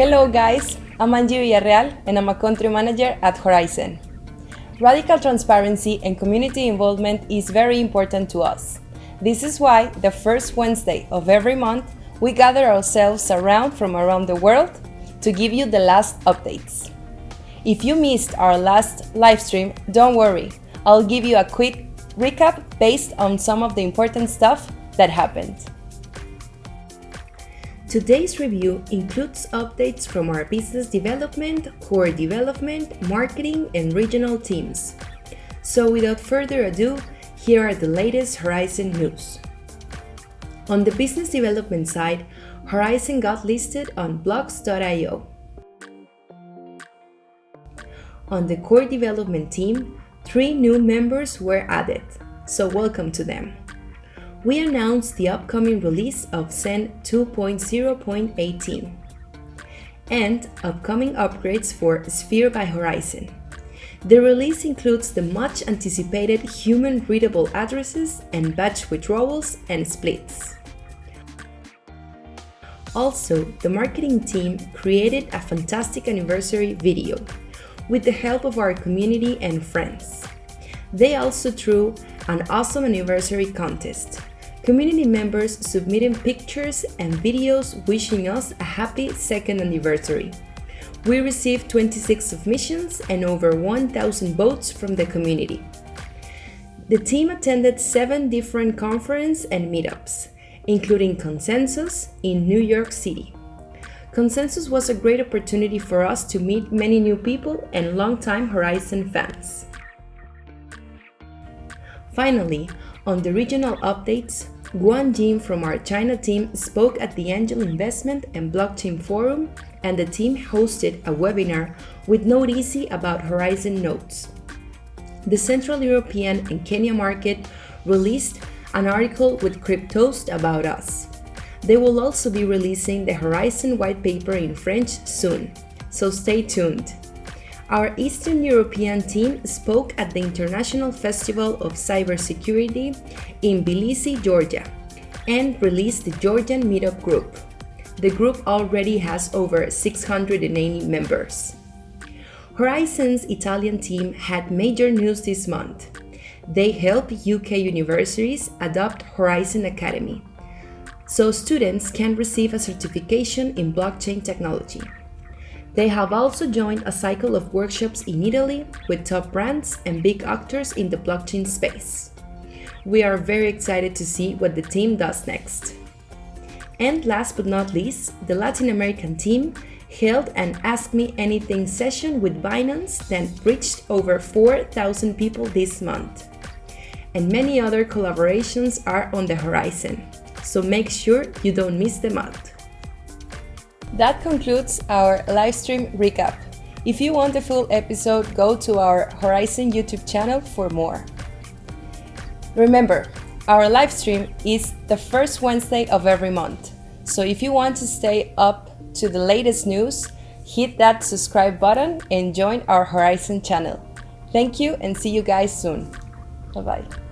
Hello guys, I'm Angie Villarreal and I'm a country manager at Horizen. Radical transparency and community involvement is very important to us. This is why the first Wednesday of every month we gather ourselves around from around the world to give you the last updates. If you missed our last live stream, don't worry, I'll give you a quick recap based on some of the important stuff that happened. Today's review includes updates from our business development, core development, marketing, and regional teams. So without further ado, here are the latest Horizen news. On the business development side, Horizen got listed on blogs.io. On the core development team, three new members were added, so welcome to them we announced the upcoming release of Zen 2.0.18 and upcoming upgrades for Sphere by Horizen. The release includes the much anticipated human readable addresses and batch withdrawals and splits. Also, the marketing team created a fantastic anniversary video with the help of our community and friends. They also threw an awesome anniversary contest community members submitting pictures and videos wishing us a happy second anniversary. We received 26 submissions and over 1,000 votes from the community. The team attended seven different conferences and meetups, including Consensus in New York City. Consensus was a great opportunity for us to meet many new people and longtime Horizen fans. Finally, on the regional updates, Guan Jin from our China team spoke at the Angel Investment and Blockchain Forum, and the team hosted a webinar with Node Easy about Horizen nodes. The Central European and Kenya market released an article with Cryptoast about us. They will also be releasing the Horizen white paper in French soon, so stay tuned. Our Eastern European team spoke at the International Festival of Cybersecurity in Tbilisi, Georgia, and released the Georgian Meetup Group. The group already has over 680 members. Horizen's Italian team had major news this month. They help UK universities adopt Horizen Academy, so students can receive a certification in blockchain technology. They have also joined a cycle of workshops in Italy with top brands and big actors in the blockchain space. We are very excited to see what the team does next. And last but not least, the Latin American team held an Ask Me Anything session with Binance that reached over 4,000 people this month. And many other collaborations are on the horizon, so make sure you don't miss them out. That concludes our live stream recap. If you want the full episode, go to our Horizen YouTube channel for more. Remember, our live stream is the first Wednesday of every month. So if you want to stay up to the latest news, hit that subscribe button and join our Horizen channel. Thank you and see you guys soon. Bye bye.